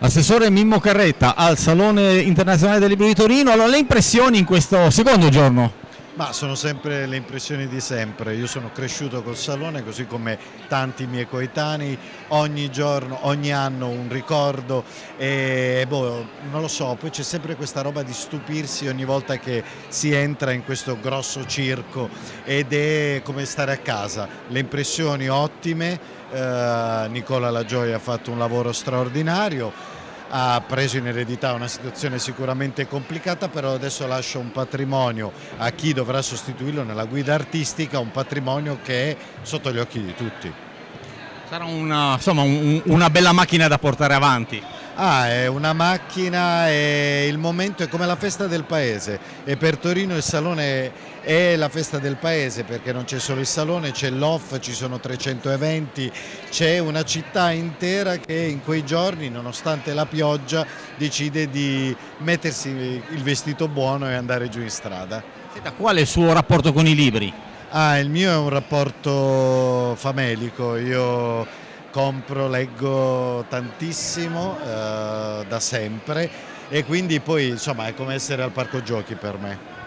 Assessore Mimmo Carretta al Salone Internazionale del Libro di Torino, allora le impressioni in questo secondo giorno? Ma sono sempre le impressioni di sempre, io sono cresciuto col Salone così come tanti miei coetanei, ogni giorno, ogni anno un ricordo e boh, non lo so, poi c'è sempre questa roba di stupirsi ogni volta che si entra in questo grosso circo ed è come stare a casa, le impressioni ottime, eh, Nicola La Gioia ha fatto un lavoro straordinario, ha preso in eredità una situazione sicuramente complicata, però adesso lascia un patrimonio a chi dovrà sostituirlo nella guida artistica, un patrimonio che è sotto gli occhi di tutti. Sarà una, insomma, un, una bella macchina da portare avanti. Ah, è una macchina e il momento è come la festa del paese e per Torino il salone è la festa del paese perché non c'è solo il salone, c'è l'off, ci sono 300 eventi, c'è una città intera che in quei giorni nonostante la pioggia decide di mettersi il vestito buono e andare giù in strada. Senta, qual è il suo rapporto con i libri? Ah, il mio è un rapporto famelico, io compro, leggo tantissimo eh, da sempre e quindi poi insomma è come essere al parco giochi per me.